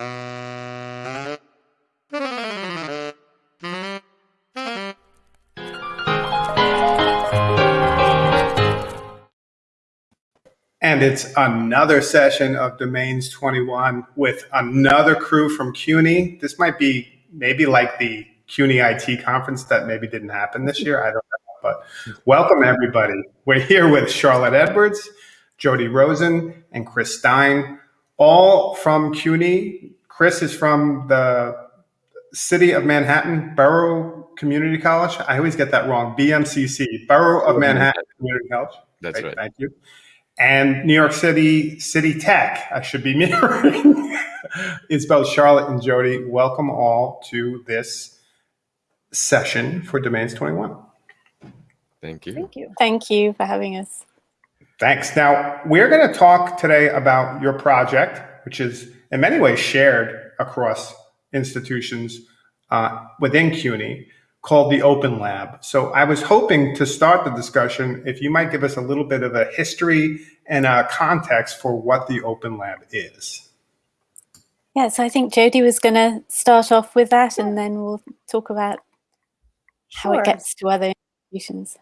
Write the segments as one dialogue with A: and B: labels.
A: And it's another session of Domains 21 with another crew from CUNY. This might be maybe like the CUNY IT conference that maybe didn't happen this year. I don't know, but welcome everybody. We're here with Charlotte Edwards, Jody Rosen, and Chris Stein, all from CUNY. Chris is from the City of Manhattan Borough Community College. I always get that wrong. BMCC, Borough of Manhattan Community College.
B: That's right.
A: Thank you. And New York City City Tech. I should be mirroring. it's both Charlotte and Jody. Welcome all to this session for Domains 21.
B: Thank you.
C: Thank you.
D: Thank you for having us.
A: Thanks. Now, we're going to talk today about your project, which is in many ways shared across institutions uh, within CUNY called the Open Lab. So I was hoping to start the discussion if you might give us a little bit of a history and a context for what the Open Lab is.
D: Yeah, so I think Jody was going to start off with that and then we'll talk about how it gets to other institutions.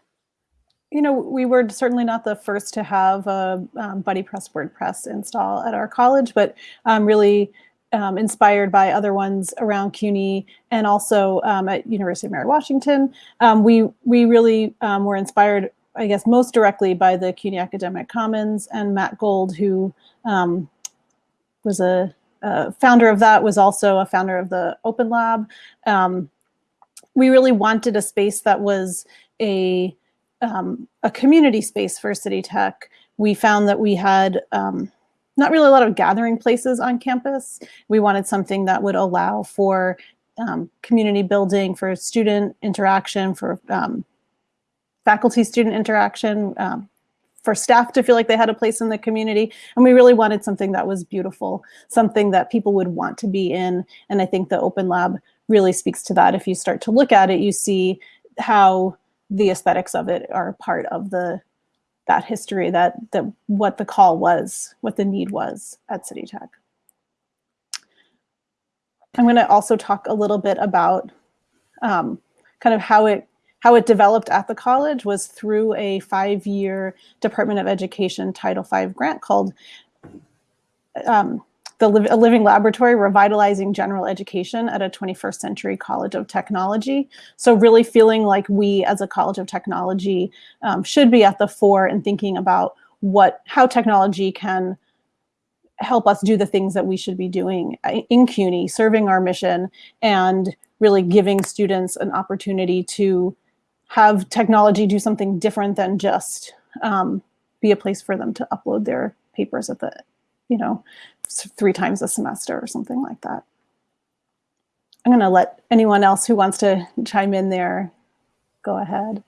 C: You know, we were certainly not the first to have a um, BuddyPress WordPress install at our college, but um, really um, inspired by other ones around CUNY and also um, at University of Mary Washington. Um, we we really um, were inspired, I guess, most directly by the CUNY Academic Commons and Matt Gold, who was a, a founder of that, was also a founder of the Open Lab. We really wanted a space that was a um, a community space for City Tech. We found that we had um, not really a lot of gathering places on campus. We wanted something that would allow for um, community building, for student interaction, for um, faculty-student interaction, um, for staff to feel like they had a place in the community. And we really wanted something that was beautiful, something that people would want to be in. And I think the Open Lab really speaks to that. If you start to look at it, you see how the aesthetics of it are part of the that history that that what the call was what the need was at city tech. I'm going to also talk a little bit about um, kind of how it how it developed at the college was through a five-year department of education title v grant called um, the a living laboratory revitalizing general education at a 21st century college of technology. So really feeling like we as a college of technology um, should be at the fore and thinking about what how technology can help us do the things that we should be doing uh, in CUNY, serving our mission and really giving students an opportunity to have technology do something different than just um, be a place for them to upload their papers at the, you know, three times a semester or something like that. I'm going to let anyone else who wants to chime in there go ahead.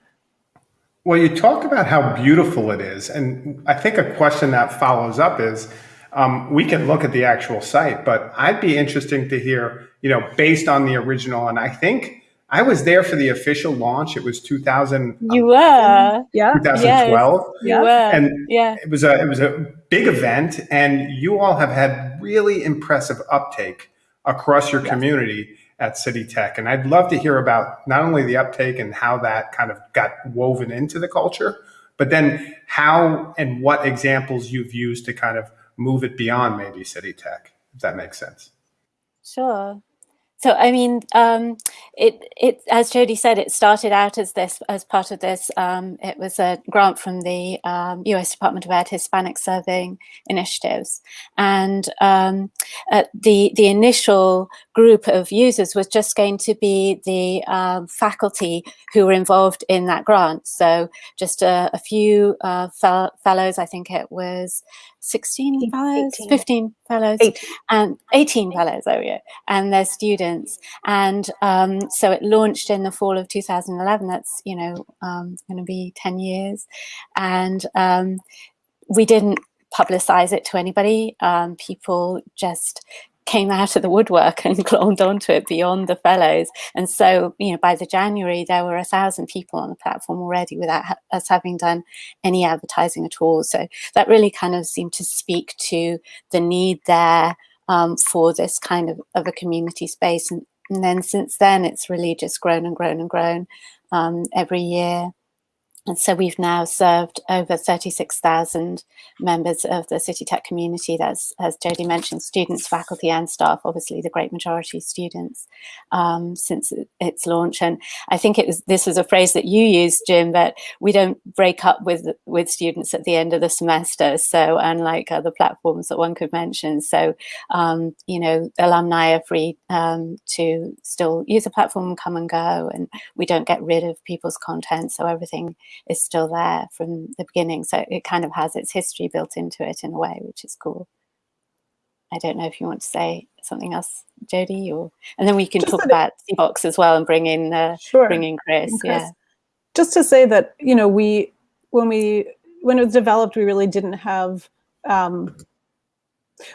A: Well, you talk about how beautiful it is. And I think a question that follows up is um, we can look at the actual site, but I'd be interesting to hear, you know, based on the original. And I think I was there for the official launch. It was 2000,
D: You were.
C: Yeah.
A: 2012.
D: You
C: Yeah.
D: were.
A: And
D: yeah.
A: it was a it was a big event, and you all have had really impressive uptake across your
C: Yes.
A: community at City Tech. And I'd love to hear about not only the uptake and how that kind of got woven into the culture, but then how and what examples you've used to kind of move it beyond maybe City Tech, if that makes sense.
D: Sure. So I mean, um, it it as Jody said, it started out as this as part of this. Um, it was a grant from the um, U.S. Department of Ed Hispanic Serving Initiatives, and um, uh, the the initial group of users was just going to be the um, faculty who were involved in that grant. So just a, a few uh, fellows. I think it was
C: 16
D: fellows,
C: 18.
D: Fellows,
C: Eight.
D: and eighteen fellows. Oh yeah and their students. And um, so it launched in the fall of 2011. That's, you know, um, going to be 10 years. And um, we didn't publicize it to anybody. Um, people just came out of the woodwork and glommed onto it beyond the fellows. And so, you know, by the January, there were a thousand people on the platform already without ha- us having done any advertising at all. So that really kind of seemed to speak to the need there um, for this kind of, of a community space. And, and then since then, it's really just grown and grown and grown um, every year. And so we've now served over 36,000 members of the City Tech community. That's, as Jody mentioned, students, faculty and staff, obviously the great majority students um, since its launch. And I think it was this was a phrase that you used, Jim, that we don't break up with, with students at the end of the semester. So unlike other platforms that one could mention. So, um, you know, alumni are free um, to still use the platform come and go. And we don't get rid of people's content. So everything is still there from the beginning. So it kind of has its history built into it in a way, which is cool. I don't know if you want to say something else, Jody, or and then we can
C: Just
D: talk about Box as well and bring in uh,
C: Sure.
D: bring in Chris.
C: Chris.
D: Yeah,
C: just to say that you know we when we when it was developed we really didn't have um,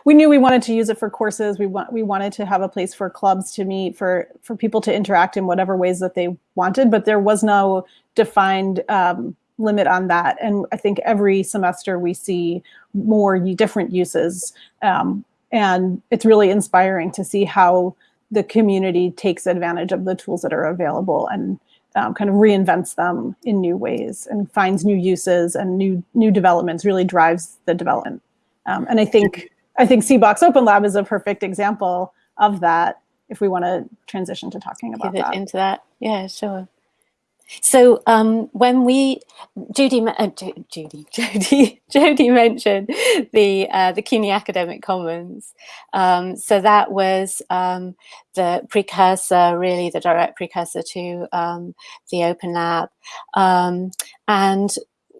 C: we knew we wanted to use it for courses. We want we wanted to have a place for clubs to meet for for people to interact in whatever ways that they wanted but there was no defined um, limit on that. And i think every semester we see more different uses. Um, and it's really inspiring to see how the community takes advantage of the tools that are available and um, kind of reinvents them in new ways and finds new uses and new new developments really drives the development. Um, and i think i think cbox open lab is a perfect example of that if we want to transition to talking about
D: give it
C: that
D: into that. Yeah, sure. So um, when we, Judy, uh, Judy, Jody, Jody mentioned the uh, the CUNY Academic Commons. Um, so that was um, the precursor, really the direct precursor to um, the Open Lab. Um, and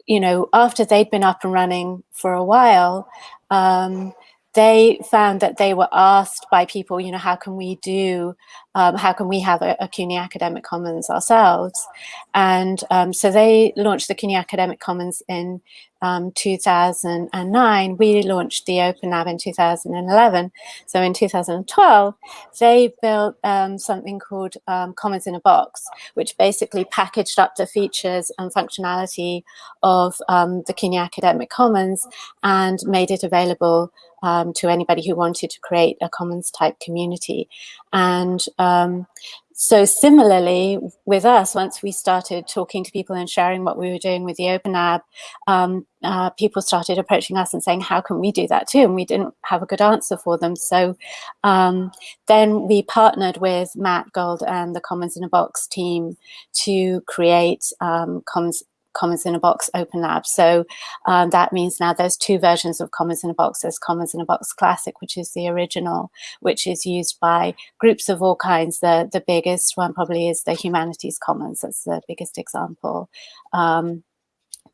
D: you know, after they'd been up and running for a while, um, they found that they were asked by people, you know, how can we do, um, how can we have a, a CUNY Academic Commons ourselves? And um, so they launched the CUNY Academic Commons in um, 2009. We launched the Open Lab in 2011. So in 2012, they built um, something called um, Commons in a Box, which basically packaged up the features and functionality of um, the CUNY Academic Commons and made it available um, to anybody who wanted to create a commons type community. And um, so similarly with us, once we started talking to people and sharing what we were doing with the Open Lab, um, uh, people started approaching us and saying, how can we do that too? And we didn't have a good answer for them. So um, then we partnered with Matt Gold and the Commons in a Box team to create um, Commons Commons in a Box Open Lab. So um, that means now there's two versions of Commons in a Box. There's Commons in a Box Classic, which is the original, which is used by groups of all kinds. The, the biggest one probably is the Humanities Commons. That's the biggest example. Um,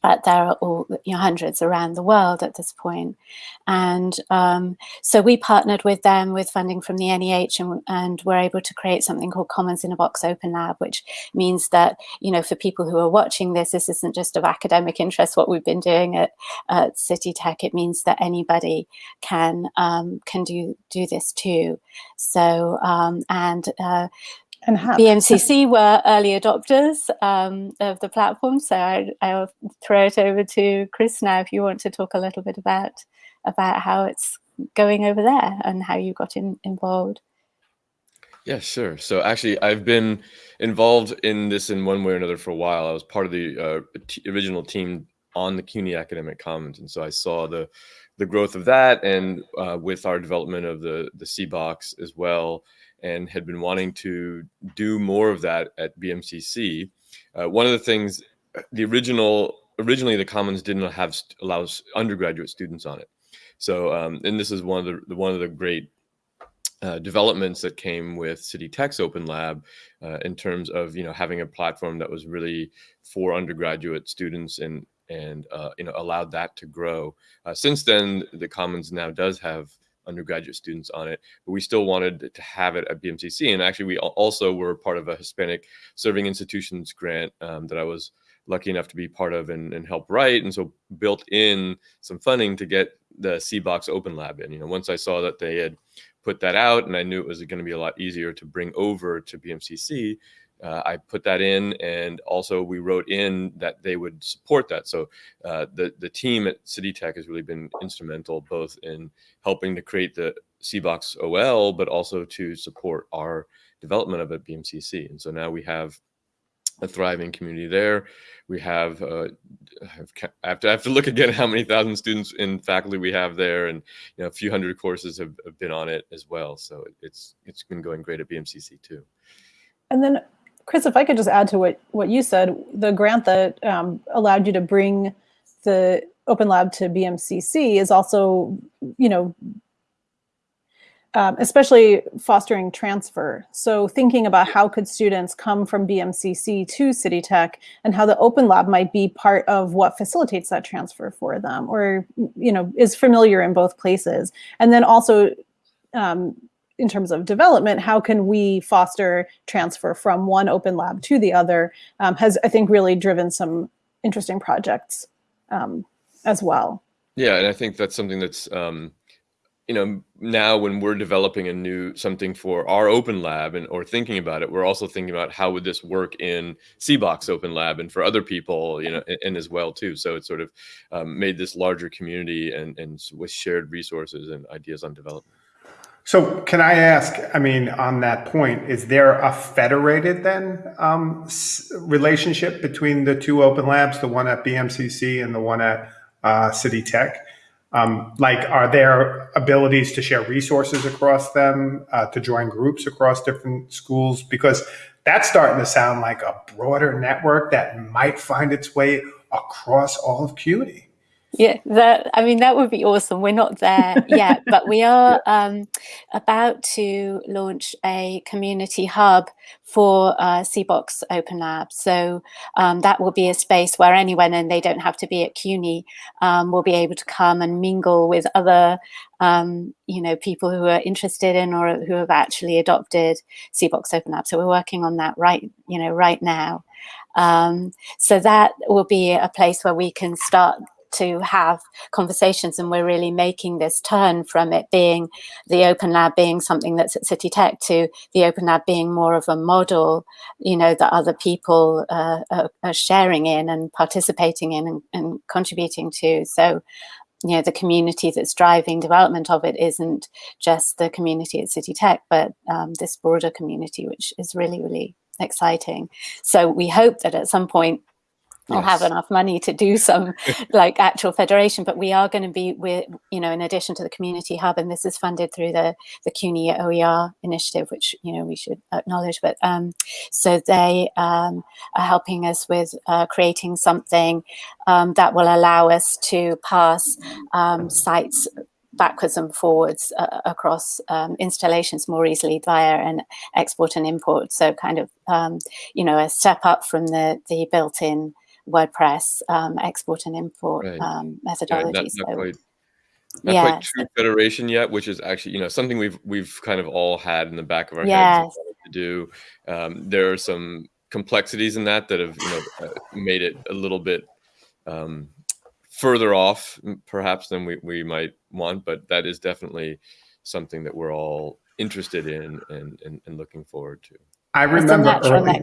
D: but there are all you know, hundreds around the world at this point. And um, so we partnered with them with funding from the NEH and, and we're able to create something called Commons in a Box Open Lab, which means that, you know, for people who are watching this, this isn't just of academic interest, what we've been doing at, at City Tech. It means that anybody can, um, can do, do this too. So, um, and uh,
C: and have
D: BMCC were early adopters um, of the platform, so I, I'll throw it over to Chris now if you want to talk a little bit about about how it's going over there and how you got in, involved.
B: Yeah, sure. So actually, I've been involved in this in one way or another for a while. I was part of the uh, t- original team on the CUNY Academic Commons, and so I saw the the growth of that, and uh, with our development of the the C box as well, and had been wanting to do more of that at BMCC. Uh, one of the things, the original originally the Commons didn't have allows undergraduate students on it. So, um, and this is one of the, the one of the great uh, developments that came with City Tech's Open Lab uh, in terms of you know having a platform that was really for undergraduate students and and uh, you know allowed that to grow. Uh, since then, the Commons now does have undergraduate students on it, but we still wanted to have it at BMCC. And actually, we also were part of a Hispanic Serving Institutions grant um, that I was lucky enough to be part of and, and help write, and so built in some funding to get the C Box Open Lab in. You know, once I saw that they had put that out and I knew it was going to be a lot easier to bring over to BMCC. Uh, I put that in, and also we wrote in that they would support that. So uh, the the team at City Tech has really been instrumental, both in helping to create the CBOX OL, but also to support our development of it at BMCC. And so now we have a thriving community there. We have, uh, I have to I have to look again how many thousand students and faculty we have there, and you know a few hundred courses have, have been on it as well. So it's it's been going great at BMCC too.
C: And then, Chris, if I could just add to what what you said, the grant that um, allowed you to bring the Open Lab to BMCC is also, you know, um, especially fostering transfer. So thinking about how could students come from BMCC to City Tech and how the Open Lab might be part of what facilitates that transfer for them or, you know, is familiar in both places. And then also um, in terms of development, how can we foster transfer from one Open Lab to the other um, has, I think, really driven some interesting projects um, as well.
B: Yeah, and I think that's something that's um, you know now when we're developing a new something for our open lab and or thinking about it we're also thinking about how would this work in cbox open lab and for other people you know and, and as well too so it sort of um, made this larger community and and with shared resources and ideas on development
A: so can i ask i mean on that point is there a federated then um, relationship between the two open labs the one at bmcc and the one at uh, city tech um, like, are there abilities to share resources across them, uh, to join groups across different schools? Because that's starting to sound like a broader network that might find its way across all of CUNY.
D: Yeah, that I mean that would be awesome. We're not there yet, but we are um, about to launch a community hub for uh, CBOX Open Lab. So um, that will be a space where anyone, and they don't have to be at CUNY, um, will be able to come and mingle with other, um, you know, people who are interested in or who have actually adopted CBOX Open Lab. So we're working on that right, you know, right now. Um, so that will be a place where we can start to have conversations and we're really making this turn from it being the open lab being something that's at city tech to the open lab being more of a model you know that other people uh, are, are, sharing in and participating in and, and contributing to. So you know the community that's driving development of it isn't just the community at city tech but um, this broader community which is really really exciting. So we hope that at some point Yes. have enough money to do some like actual federation, but we are going to be with, you know, in addition to the community hub, and this is funded through the the CUNY OER initiative, which you know we should acknowledge. But um, so they um, are helping us with uh, creating something um, that will allow us to pass um, sites backwards and forwards uh, across um, installations more easily via an export and import. So kind of, um, you know, a step up from the, the built-in WordPress um, export and import right. um, methodology. Yeah,
B: not, not quite, not yeah. quite true federation yet, which is actually you know something we've we've kind of all had in the back of our yes. heads to do. Um, there are some complexities in that that have you know uh, made it a little bit um, further off perhaps than we, we might want, but that is definitely something that we're all interested in and, and, and looking forward to.
A: I remember early,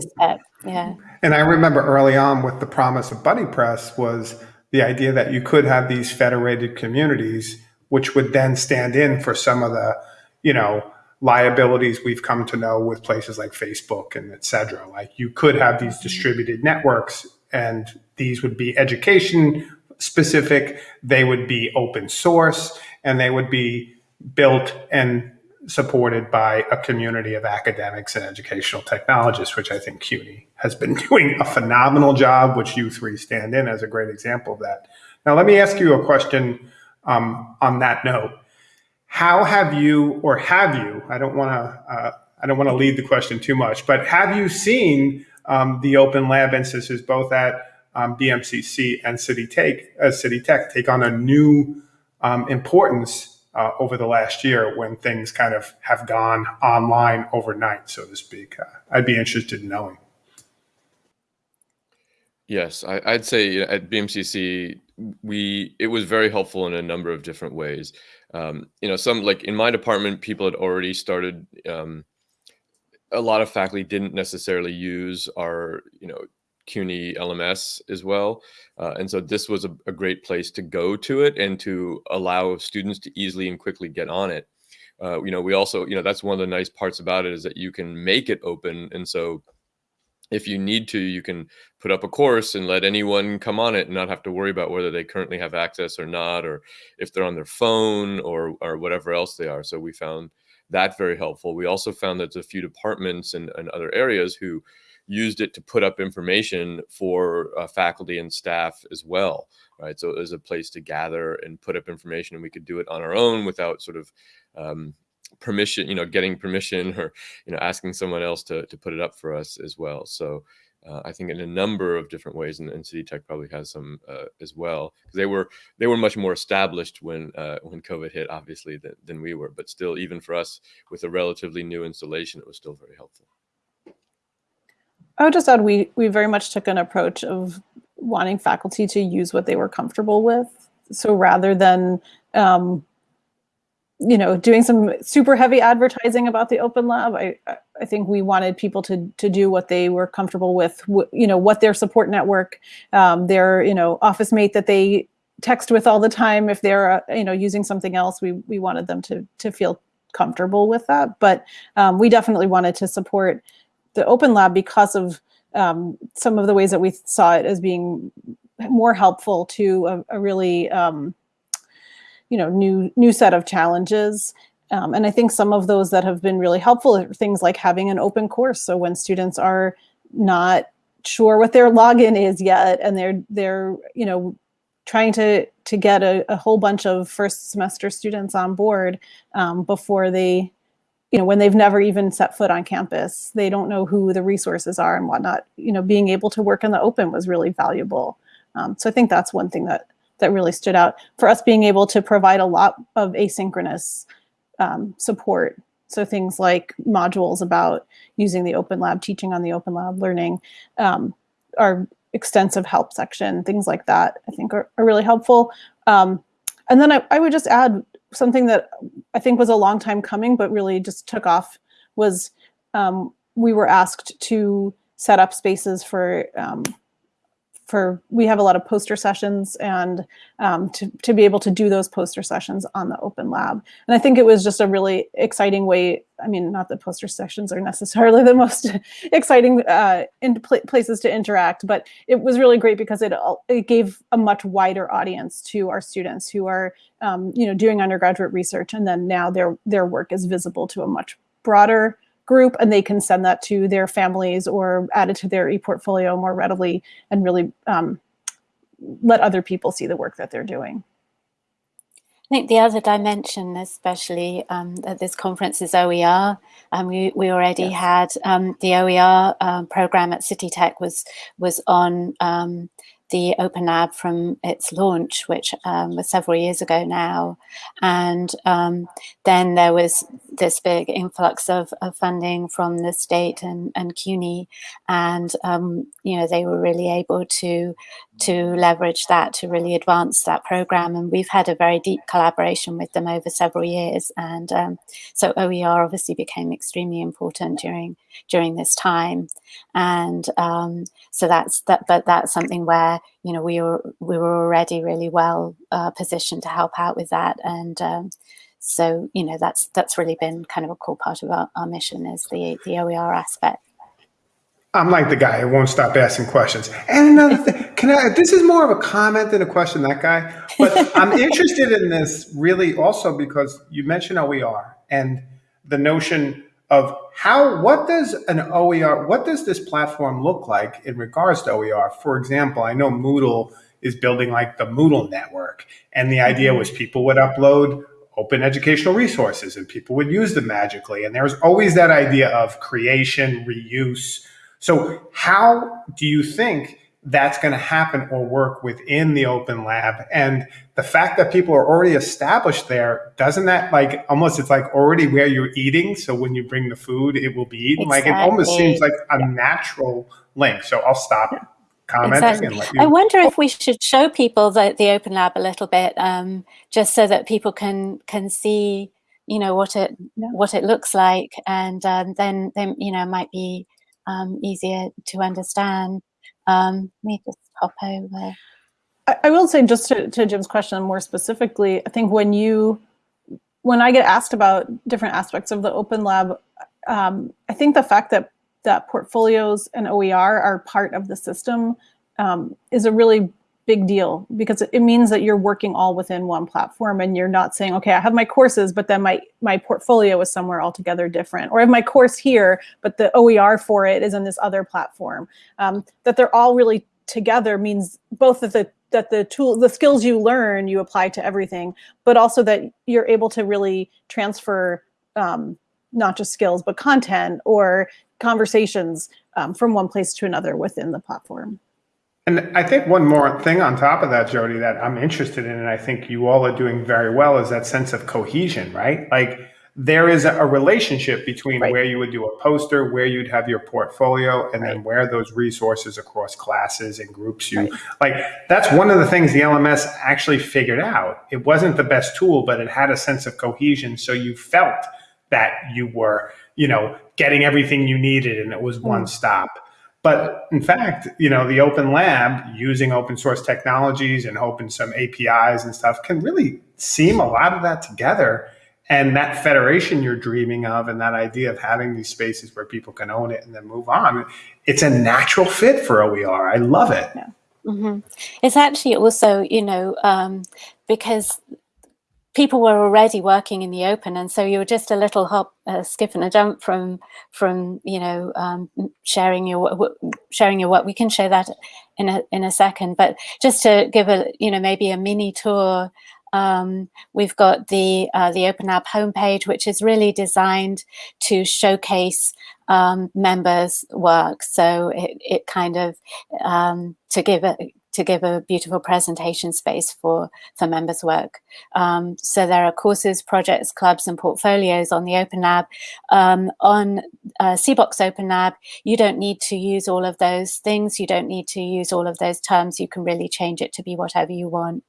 A: yeah. And I remember early on with the promise of BuddyPress was the idea that you could have these federated communities, which would then stand in for some of the, you know, liabilities we've come to know with places like Facebook and et cetera. Like you could have these distributed networks and these would be education specific, they would be open source, and they would be built and supported by a community of academics and educational technologists, which I think CUNY has been doing a phenomenal job, which you three stand in as a great example of that. Now, let me ask you a question um, on that note. How have you, or have you, I don't want to, uh, I don't want to lead the question too much, but have you seen um, the open lab instances both at um, BMCC and City Tech, uh, City Tech take on a new um, importance uh, over the last year when things kind of have gone online overnight, so to speak. Uh, I'd be interested in knowing.
B: Yes, I, would say at BMCC, we it was very helpful in a number of different ways. Um, you know, some like in my department, people had already started. Um, a lot of faculty didn't necessarily use our, you know, CUNY LMS as well. Uh, and so this was a, a, great place to go to it and to allow students to easily and quickly get on it. uh, you know, we also, you know, that's one of the nice parts about it is that you can make it open. And so if you need to, you can put up a course and let anyone come on it and not have to worry about whether they currently have access or not, or if they're on their phone or, or whatever else they are. So we found that very helpful. We also found that a few departments and, and other areas who used it to put up information for uh, faculty and staff as well, right? So it was a place to gather and put up information and we could do it on our own without sort of um, permission, you know, getting permission or, you know, asking someone else to, to put it up for us as well. So uh, I think in a number of different ways, and, and City Tech probably has some uh, as well, because they were they were much more established when uh, when COVID hit, obviously, than, than we were. But still, even for us with a relatively new installation, it was still very helpful.
C: I would just add we we very much took an approach of wanting faculty to use what they were comfortable with. So rather than um, you know, doing some super heavy advertising about the open lab. I, I think we wanted people to, to do what they were comfortable with, you know, what their support network, um, their, you know, office mate that they text with all the time. If they're, uh, you know, using something else, we, we wanted them to, to feel comfortable with that. But um, we definitely wanted to support the open lab because of um, some of the ways that we saw it as being more helpful to a, a really, um, you know, new new set of challenges. Um, and I think some of those that have been really helpful are things like having an open course. So when students are not sure what their login is yet, and they're they're you know trying to to get a, a whole bunch of first semester students on board um, before they you know when they've never even set foot on campus they don't know who the resources are and whatnot you know being able to work in the open was really valuable um, so i think that's one thing that that really stood out for us being able to provide a lot of asynchronous um, support. So things like modules about using the Open Lab, teaching on the Open Lab, learning, um, our extensive help section, things like that, I think are, are really helpful. Um, and then I, I, would just add something that I think was a long time coming, but really just took off was um, we were asked to set up spaces for um, for we have a lot of poster sessions and um, to, to be able to do those poster sessions on the open lab. And I think it was just a really exciting way. I mean, not that poster sessions are necessarily the most exciting uh, in pl places to interact, but it was really great because it, it gave a much wider audience to our students who are, um, you know, doing undergraduate research. And then now their, their work is visible to a much broader group and they can send that to their families or add it to their e-portfolio more readily and really um, let other people see the work that they're doing.
D: I think the other dimension, especially um, at this conference, is OER. Um, we, we already yes. had um, the OER um, program at City Tech was was on um, the Open Lab from its launch, which um, was several years ago now. And um, then there was this big influx of, of, funding from the state and, and CUNY. And, um, you know, they were really able to, to leverage that to really advance that program. And we've had a very deep collaboration with them over several years. And um, so OER obviously became extremely important during during this time. And um, so that's that, but that's something where, you know, we were, we were already really well uh, positioned to help out with that. And um, so, you know, that's, that's really been kind of a core part of our, our mission is the, the OER aspect.
A: I'm like the guy who won't stop asking questions. And another thing, can I, this is more of a comment than a question, that guy, but I'm interested in this really also because you mentioned OER and the notion of how, what does an OER, what does this platform look like in regards to OER? For example, I know Moodle is building like the Moodle network. And the idea mm-hmm. was people would upload open educational resources and people would use them magically. And there's always that idea of creation, reuse. So how do you think that's going to happen or work within the open lab. And the fact that people are already established there, doesn't that like almost it's like already where you're eating. So when you bring the food, it will be eaten. Exactly. Like it almost seems like a natural link. So I'll stop exactly. and let you.
D: I wonder if we should show people the, the open lab a little bit, um, just so that people can can see, you know, what it yeah. what it looks like, and um, then then you know might be um, easier to understand. Um, let me just hop over.
C: I, I will say just to, to Jim's question more specifically, I think when you when I get asked about different aspects of the Open Lab, um, I think the fact that that portfolios and OER are part of the system um, is a really big deal because it means that you're working all within one platform and you're not saying, okay, I have my courses, but then my, my portfolio is somewhere altogether different. Or I have my course here, but the OER for it is in this other platform. Um, that they're all really together means both that the that the tool the skills you learn you apply to everything but also that you're able to really transfer um, not just skills but content or conversations um, from one place to another within the platform
A: and I think one more thing on top of that, Jody, that I'm interested in, and I think you all are doing very well, is that sense of cohesion, right? Like there is a relationship between right. where you would do a poster, where you'd have your portfolio, and right. then where those resources across classes and groups you right. like. That's one of the things the LMS actually figured out. It wasn't the best tool, but it had a sense of cohesion. So you felt that you were, you know, getting everything you needed and it was one stop. But in fact, you know, the open lab using open source technologies and open some APIs and stuff can really seam a lot of that together. And that federation you're dreaming of and that idea of having these spaces where people can own it and then move on, it's a natural fit for OER. I love it.
D: Yeah. Mm -hmm. It's actually also, you know, um, because people were already working in the open and so you were just a little hop a skip and a jump from from you know um, sharing your sharing your work we can show that in a in a second but just to give a you know maybe a mini tour um, we've got the uh, the Open Lab homepage, which is really designed to showcase um, members' work. So it, it kind of um, to give a to give a beautiful presentation space for, for members' work. Um, so there are courses, projects, clubs, and portfolios on the Open Lab. Um, on uh, CBOX Open Lab, you don't need to use all of those things. You don't need to use all of those terms. You can really change it to be whatever you want.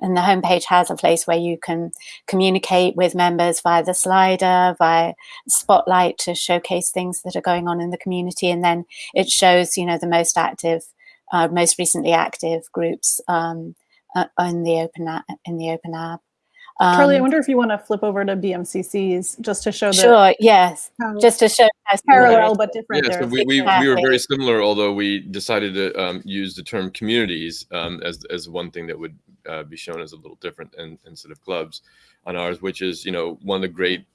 D: And the homepage has a place where you can communicate with members via the slider, via Spotlight to showcase things that are going on in the community. And then it shows, you know, the most active uh, most recently active groups um, uh, in the open app, in the open app.
C: Um, Charlie, I wonder if you want to flip over to BMCCs just to show.
D: Sure. Yes. Just to show
C: parallel but different.
B: Yeah. So we, we, we were very similar, although we decided to um, use the term communities um, as as one thing that would uh, be shown as a little different and, instead of clubs on ours, which is you know one of the great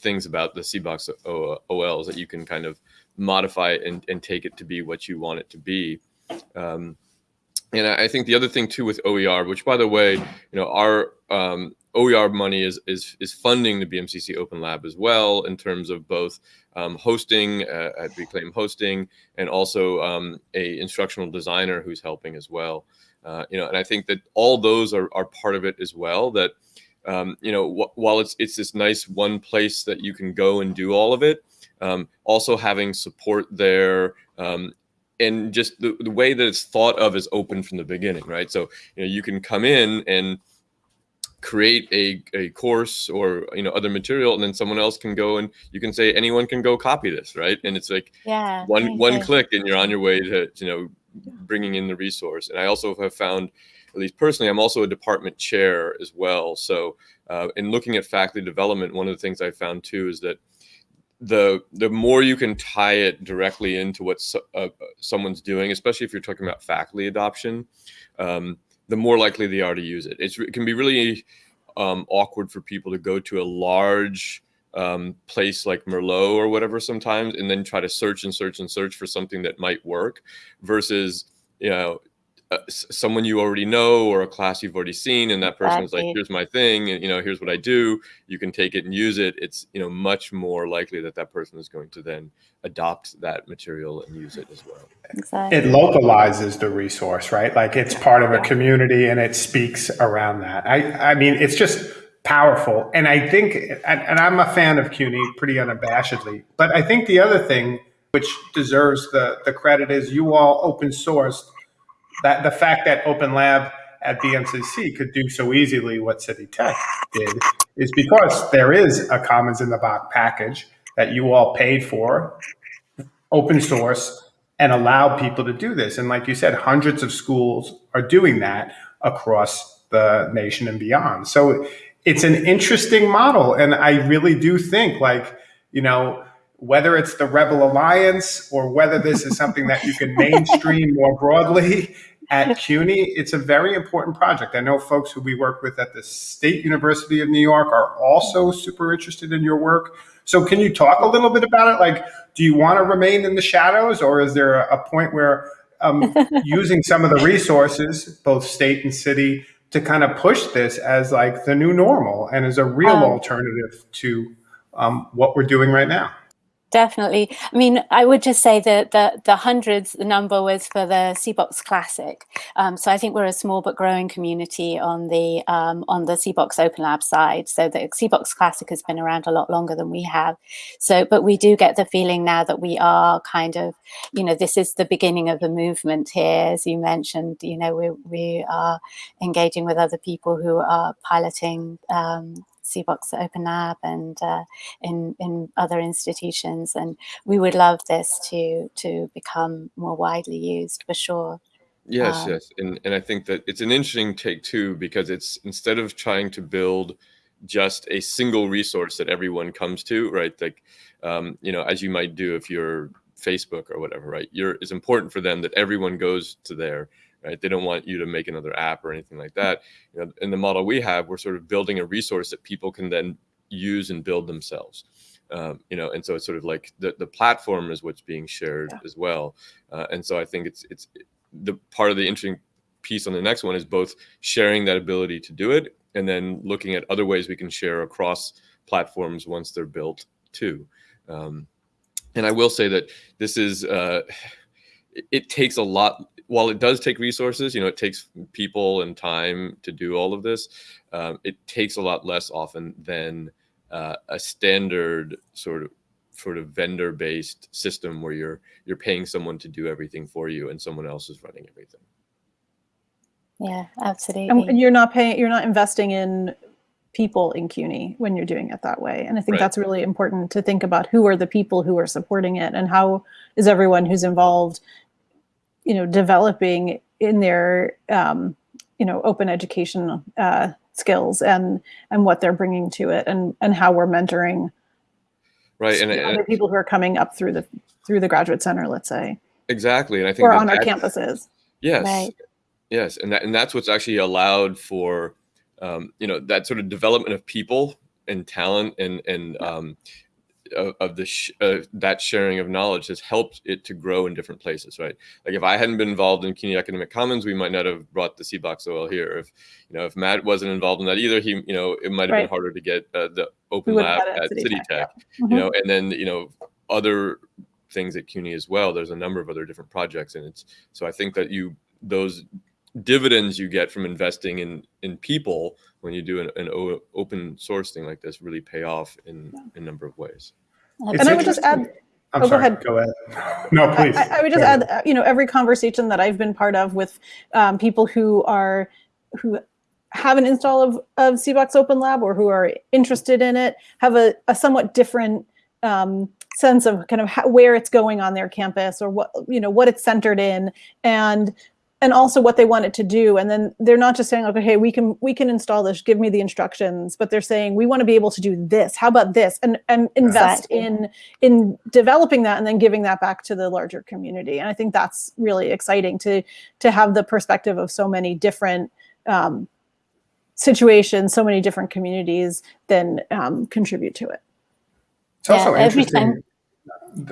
B: things about the CBOX OL is that you can kind of modify it and, and take it to be what you want it to be. Um, and I think the other thing too with OER, which by the way, you know, our um, OER money is, is is funding the BMCC Open Lab as well in terms of both um, hosting uh, at Reclaim Hosting and also um, a instructional designer who's helping as well. Uh, you know, and I think that all those are, are part of it as well. That um, you know, wh while it's it's this nice one place that you can go and do all of it, um, also having support there um, and just the, the way that it's thought of is open from the beginning, right? So you know you can come in and create a, a course or you know other material and then someone else can go and you can say anyone can go copy this right? And it's like
D: yeah
B: one one click and you're on your way to you know bringing in the resource. And i also have found at least personally i'm also a department chair as well. So uh, in looking at faculty development one of the things i found too is that the the more you can tie it directly into what so, uh, someone's doing, especially if you're talking about faculty adoption, um, the more likely they are to use it. It's, it can be really um, awkward for people to go to a large um, place like Merlot or whatever sometimes, and then try to search and search and search for something that might work, versus you know uh, someone you already know or a class you've already seen and that person exactly. is like here's my thing and you know here's what i do. You can take it and use it. It's you know much more likely that that person is going to then adopt that material and use it as well.
A: Exactly. it localizes the resource right? Like it's part of a community and it speaks around that. I i mean it's just powerful and i think and, and i'm a fan of cuny pretty unabashedly but i think the other thing which deserves the the credit is you all open sourced that the fact that Open Lab at BMCC could do so easily what City Tech did is because there is a Commons in the Box package that you all paid for, open source, and allow people to do this. And like you said, hundreds of schools are doing that across the nation and beyond. So it's an interesting model. And I really do think like, you know, whether it's the Rebel Alliance or whether this is something that you can mainstream more broadly at CUNY, it's a very important project. I know folks who we work with at the State University of New York are also super interested in your work. So can you talk a little bit about it? Like, do you want to remain in the shadows or is there a point where um, using some of the resources, both state and city, to kind of push this as like the new normal and as a real um, alternative to um, what we're doing right now?
D: Definitely. I mean, I would just say that the, the hundreds, the number was for the CBOX Classic. Um, so I think we're a small but growing community on the um, on the CBOX Open Lab side. So the CBOX Classic has been around a lot longer than we have. So, but we do get the feeling now that we are kind of, you know, this is the beginning of a movement here. As you mentioned, you know, we, we are engaging with other people who are piloting um, CBOX Open Lab and uh, in, in other institutions. And we would love this to, to become more widely used for sure.
B: Yes, um, yes. And, and I think that it's an interesting take too, because it's instead of trying to build just a single resource that everyone comes to, right? Like, um, you know, as you might do if you're Facebook or whatever, right? You're, it's important for them that everyone goes to there right? They don't want you to make another app or anything like that. You know, in the model we have, we're sort of building a resource that people can then use and build themselves. Um, you know, and so it's sort of like the, the platform is what's being shared yeah. as well. Uh, and so I think it's it's the part of the interesting piece on the next one is both sharing that ability to do it and then looking at other ways we can share across platforms once they're built too. Um, and I will say that this is uh, it, it takes a lot while it does take resources, you know, it takes people and time to do all of this. Um, it takes a lot less often than uh, a standard sort of sort of vendor-based system where you're you're paying someone to do everything for you and someone else is running everything.
D: Yeah, absolutely.
C: And you're not paying, you're not investing in people in CUNY when you're doing it that way. And I think right. that's really important to think about who are the people who are supporting it and how is everyone who's involved you know, developing in their, um, you know, open education uh, skills and and what they're bringing to it, and and how we're mentoring.
B: Right, and,
C: other people who are coming up through the through the graduate center, let's say.
B: Exactly, and I think
C: or on our campuses.
B: Yes, right. yes, and that and that's what's actually allowed for, um, you know, that sort of development of people and talent and and um, of, of the sh uh, that sharing of knowledge has helped it to grow in different places, right? Like if I hadn't been involved in CUNY Academic Commons, we might not have brought the CBOX OL here. If you know, if Matt wasn't involved in that either, he you know it might have right. been harder to get uh, the open lab at City, City Tech, Tech yeah. you mm-hmm. know, and then you know other things at CUNY as well. There's a number of other different projects, and it's so I think that you those dividends you get from investing in in people when you do an, an open source thing like this really pay off in, in a number of ways.
C: It's and I would just add,
A: I'm oh, sorry, go ahead. Go ahead. No, please.
C: I, I would just add, you know, every conversation that I've been part of with um, people who are, who have an install of, of CBOX Open Lab or who are interested in it have a, a somewhat different um, sense of kind of how, where it's going on their campus or what, you know, what it's centered in. And and also what they want it to do. And then they're not just saying, okay, hey, we can we can install this, give me the instructions, but they're saying we want to be able to do this. How about this? And and invest exactly. in in developing that and then giving that back to the larger community. And I think that's really exciting to to have the perspective of so many different um, situations, so many different communities then um, contribute to it.
A: It's also yeah, interesting.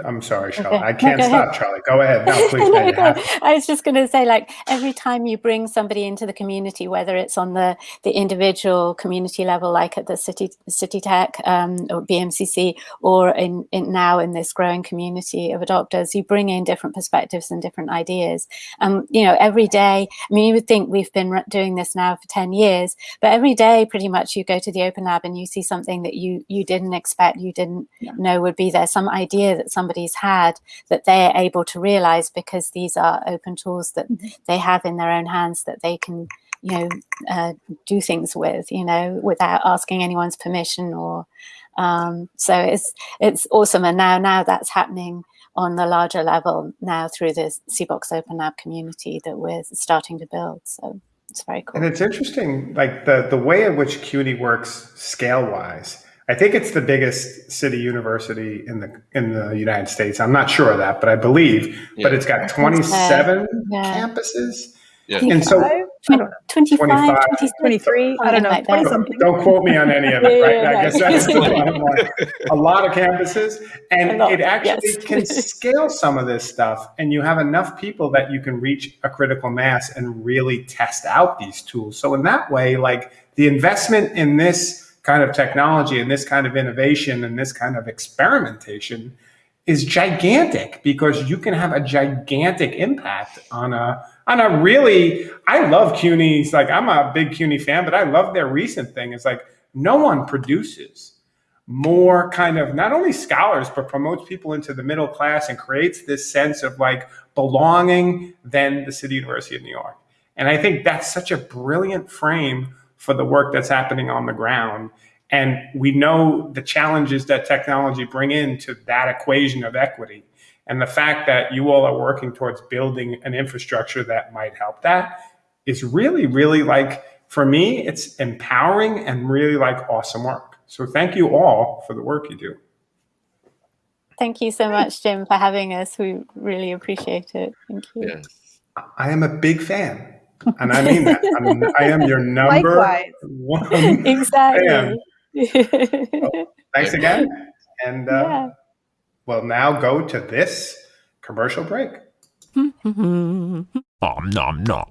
A: I'm sorry, Charlie. Okay. I can't no, stop, ahead. Charlie. Go ahead. No, please. no,
D: go I was just going to say, like, every time you bring somebody into the community, whether it's on the the individual community level, like at the City City Tech um, or BMCC, or in, in now in this growing community of adopters, you bring in different perspectives and different ideas. And um, you know, every day. I mean, you would think we've been doing this now for ten years, but every day, pretty much, you go to the Open Lab and you see something that you you didn't expect, you didn't yeah. know would be there, some idea that somebody's had that they're able to realize because these are open tools that mm -hmm. they have in their own hands that they can you know uh, do things with you know without asking anyone's permission or um, so it's it's awesome and now now that's happening on the larger level now through the CBOX Open Lab community that we're starting to build so It's very cool.
A: And it's interesting, like the the way in which CUNY works scale wise. I think it's the biggest city university in the in the United States. I'm not sure of that, but I believe. But it's got 27
D: Yeah.
A: campuses.
B: Yeah.
A: And so,
C: I don't know,
D: 25,
A: 25,
D: 26,
C: 23, I don't know, 20 something.
A: don't quote me on any of it, right?
C: Yeah,
A: I guess that's the bottom line. A lot of campuses, and
D: lot,
A: it actually
D: yes.
A: can scale some of this stuff, and you have enough people that you can reach a critical mass and really test out these tools. So in that way, like the investment in this kind of technology and this kind of innovation and this kind of experimentation is gigantic because you can have a gigantic impact on a on a really I love CUNY's like I'm a big CUNY fan, but I love their recent thing. It's like no one produces more kind of not only scholars but promotes people into the middle class and creates this sense of like belonging than the City University of New York. And I think that's such a brilliant frame for the work that's happening on the ground. And we know the challenges that technology bring into that equation of equity. And the fact that you all are working towards building an infrastructure that might help that is really, really like, for me, it's empowering and really like awesome work. So thank you all for the work you do.
D: Thank you so much, Jim, for having us. We really appreciate it. Thank you.
B: Yes.
A: I am a big fan. And I mean that. I'm, I am your number
C: Likewise.
A: one.
D: exactly.
A: Thanks again. And uh,
D: Yeah.
A: we'll now go to this commercial break.
E: Om nom nom.